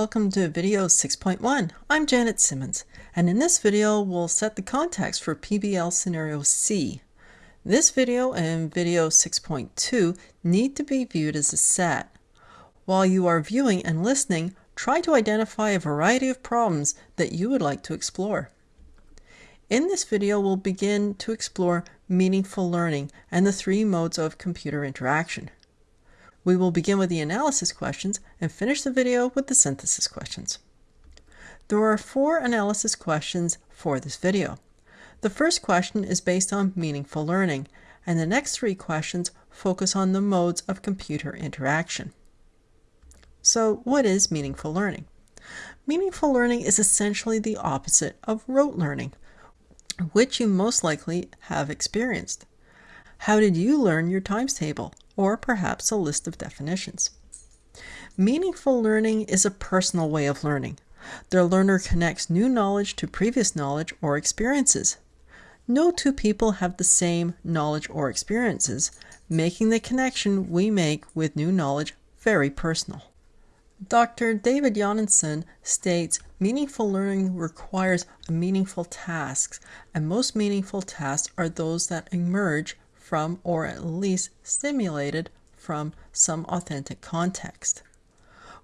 welcome to video 6.1. I'm Janet Simmons, and in this video we'll set the context for PBL Scenario C. This video and video 6.2 need to be viewed as a set. While you are viewing and listening, try to identify a variety of problems that you would like to explore. In this video, we'll begin to explore meaningful learning and the three modes of computer interaction. We will begin with the analysis questions and finish the video with the synthesis questions. There are four analysis questions for this video. The first question is based on meaningful learning, and the next three questions focus on the modes of computer interaction. So, what is meaningful learning? Meaningful learning is essentially the opposite of rote learning, which you most likely have experienced. How did you learn your times table? Or perhaps a list of definitions. Meaningful learning is a personal way of learning. The learner connects new knowledge to previous knowledge or experiences. No two people have the same knowledge or experiences, making the connection we make with new knowledge very personal. Dr. David Jonassen states meaningful learning requires meaningful tasks, and most meaningful tasks are those that emerge from, or at least stimulated from, some authentic context.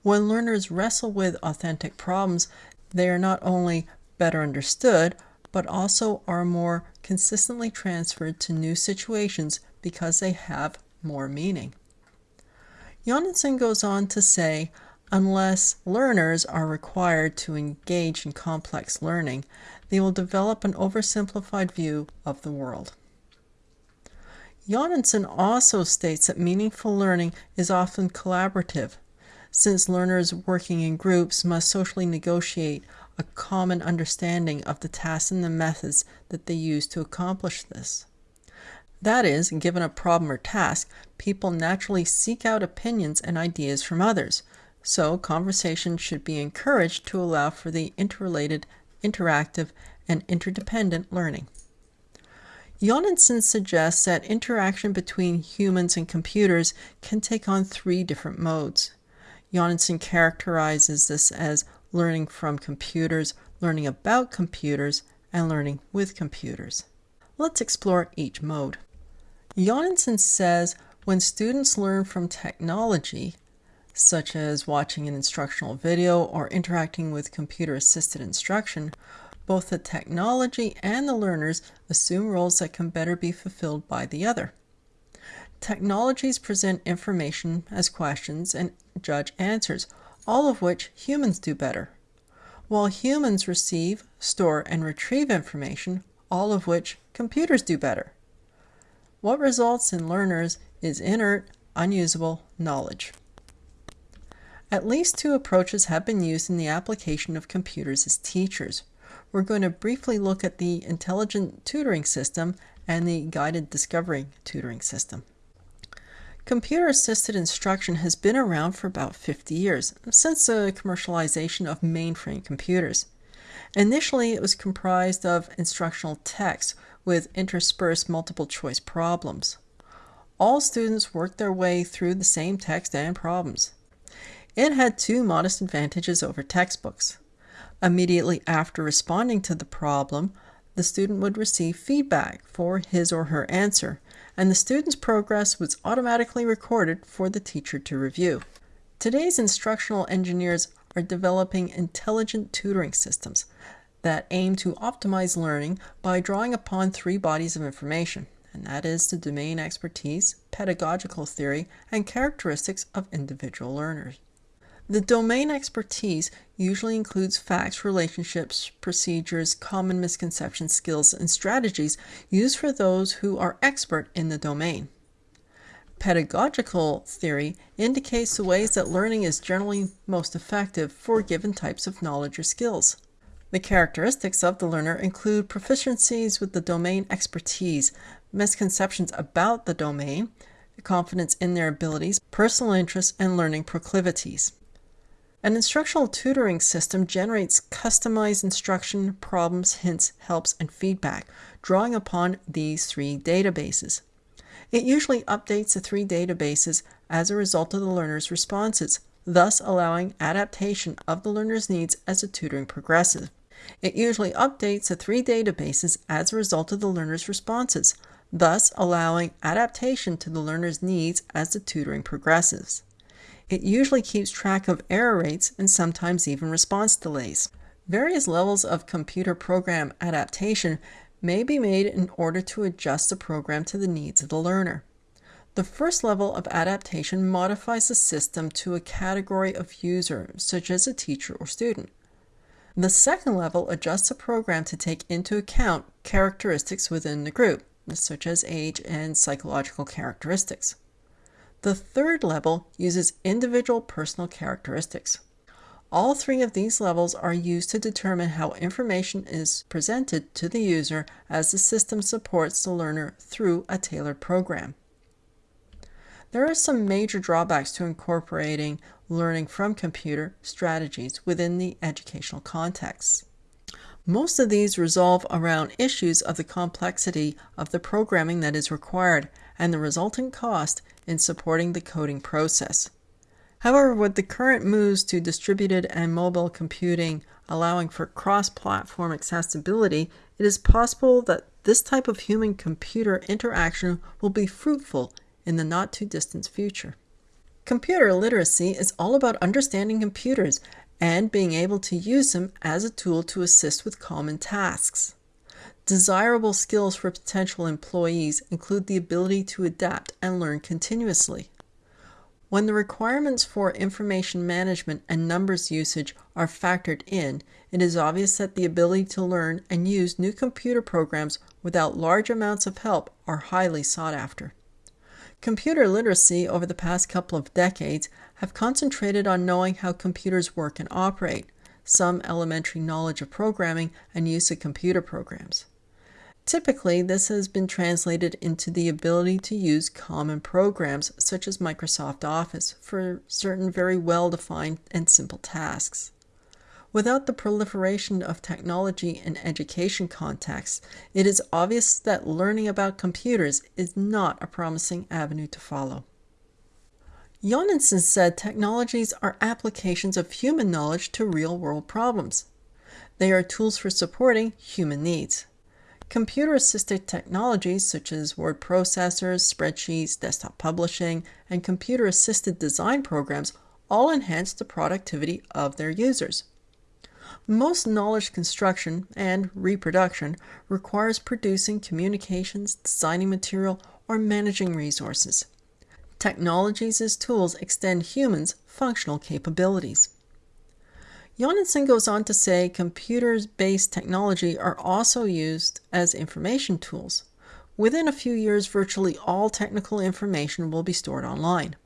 When learners wrestle with authentic problems, they are not only better understood, but also are more consistently transferred to new situations because they have more meaning. Jonassen goes on to say, unless learners are required to engage in complex learning, they will develop an oversimplified view of the world. Jonassen also states that meaningful learning is often collaborative, since learners working in groups must socially negotiate a common understanding of the tasks and the methods that they use to accomplish this. That is, given a problem or task, people naturally seek out opinions and ideas from others, so conversation should be encouraged to allow for the interrelated, interactive, and interdependent learning. Jonassen suggests that interaction between humans and computers can take on three different modes. Jonassen characterizes this as learning from computers, learning about computers, and learning with computers. Let's explore each mode. Jonassen says when students learn from technology, such as watching an instructional video or interacting with computer assisted instruction, both the technology and the learners assume roles that can better be fulfilled by the other. Technologies present information as questions and judge answers, all of which humans do better, while humans receive, store, and retrieve information, all of which computers do better. What results in learners is inert, unusable knowledge. At least two approaches have been used in the application of computers as teachers we're going to briefly look at the intelligent tutoring system and the guided discovery tutoring system. Computer assisted instruction has been around for about 50 years, since the commercialization of mainframe computers. Initially, it was comprised of instructional text with interspersed multiple choice problems. All students worked their way through the same text and problems. It had two modest advantages over textbooks. Immediately after responding to the problem, the student would receive feedback for his or her answer, and the student's progress was automatically recorded for the teacher to review. Today's instructional engineers are developing intelligent tutoring systems that aim to optimize learning by drawing upon three bodies of information, and that is the domain expertise, pedagogical theory, and characteristics of individual learners. The domain expertise usually includes facts, relationships, procedures, common misconceptions, skills, and strategies used for those who are expert in the domain. Pedagogical theory indicates the ways that learning is generally most effective for given types of knowledge or skills. The characteristics of the learner include proficiencies with the domain expertise, misconceptions about the domain, confidence in their abilities, personal interests, and learning proclivities. An instructional tutoring system generates customized instruction, problems, hints, helps, and feedback, drawing upon these three databases. It usually updates the three databases as a result of the learner's responses, thus allowing adaptation of the learner's needs as the tutoring progresses. It usually updates the three databases as a result of the learner's responses, thus allowing adaptation to the learner's needs as the tutoring progresses. It usually keeps track of error rates and sometimes even response delays. Various levels of computer program adaptation may be made in order to adjust the program to the needs of the learner. The first level of adaptation modifies the system to a category of user, such as a teacher or student. The second level adjusts the program to take into account characteristics within the group, such as age and psychological characteristics. The third level uses individual personal characteristics. All three of these levels are used to determine how information is presented to the user as the system supports the learner through a tailored program. There are some major drawbacks to incorporating learning from computer strategies within the educational context. Most of these resolve around issues of the complexity of the programming that is required and the resultant cost in supporting the coding process. However, with the current moves to distributed and mobile computing allowing for cross platform accessibility, it is possible that this type of human computer interaction will be fruitful in the not too distant future. Computer literacy is all about understanding computers and being able to use them as a tool to assist with common tasks. Desirable skills for potential employees include the ability to adapt and learn continuously. When the requirements for information management and numbers usage are factored in, it is obvious that the ability to learn and use new computer programs without large amounts of help are highly sought after. Computer literacy over the past couple of decades have concentrated on knowing how computers work and operate, some elementary knowledge of programming and use of computer programs. Typically, this has been translated into the ability to use common programs such as Microsoft Office for certain very well defined and simple tasks. Without the proliferation of technology in education contexts, it is obvious that learning about computers is not a promising avenue to follow. Jonassen said technologies are applications of human knowledge to real world problems. They are tools for supporting human needs. Computer assisted technologies such as word processors, spreadsheets, desktop publishing, and computer assisted design programs all enhance the productivity of their users. Most knowledge construction and reproduction requires producing communications, designing material, or managing resources. Technologies as tools extend humans' functional capabilities. Jonassen goes on to say computers based technology are also used as information tools. Within a few years, virtually all technical information will be stored online.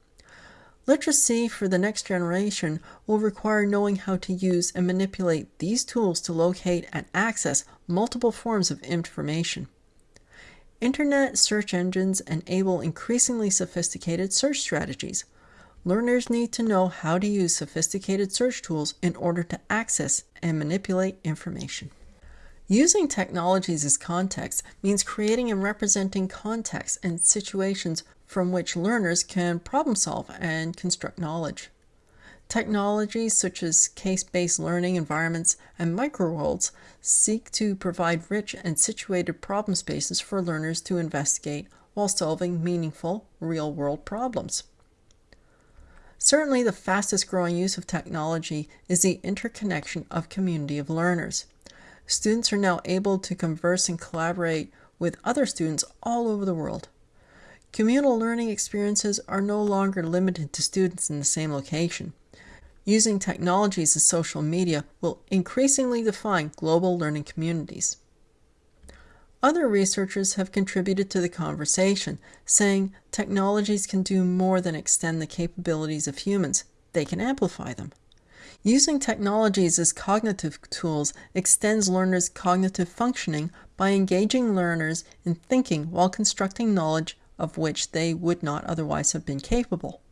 Literacy for the next generation will require knowing how to use and manipulate these tools to locate and access multiple forms of information. Internet search engines enable increasingly sophisticated search strategies. Learners need to know how to use sophisticated search tools in order to access and manipulate information. Using technologies as context means creating and representing contexts and situations from which learners can problem solve and construct knowledge. Technologies such as case based learning environments and microworlds seek to provide rich and situated problem spaces for learners to investigate while solving meaningful, real world problems. Certainly, the fastest growing use of technology is the interconnection of community of learners. Students are now able to converse and collaborate with other students all over the world. Communal learning experiences are no longer limited to students in the same location. Using technologies as social media will increasingly define global learning communities. Other researchers have contributed to the conversation, saying technologies can do more than extend the capabilities of humans, they can amplify them. Using technologies as cognitive tools extends learners' cognitive functioning by engaging learners in thinking while constructing knowledge of which they would not otherwise have been capable.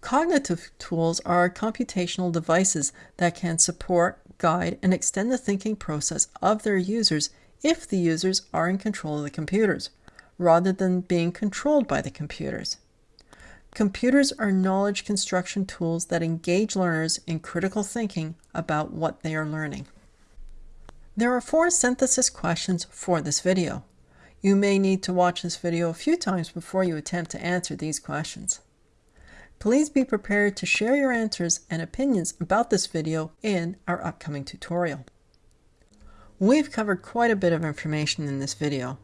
Cognitive tools are computational devices that can support, guide, and extend the thinking process of their users if the users are in control of the computers, rather than being controlled by the computers. Computers are knowledge construction tools that engage learners in critical thinking about what they are learning. There are four synthesis questions for this video. You may need to watch this video a few times before you attempt to answer these questions. Please be prepared to share your answers and opinions about this video in our upcoming tutorial. We've covered quite a bit of information in this video.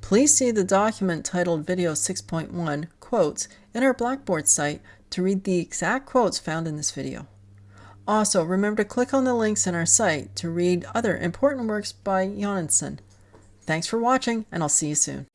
Please see the document titled Video 6.1 Quotes in our Blackboard site to read the exact quotes found in this video. Also, remember to click on the links in our site to read other important works by Jonassen. Thanks for watching, and I'll see you soon.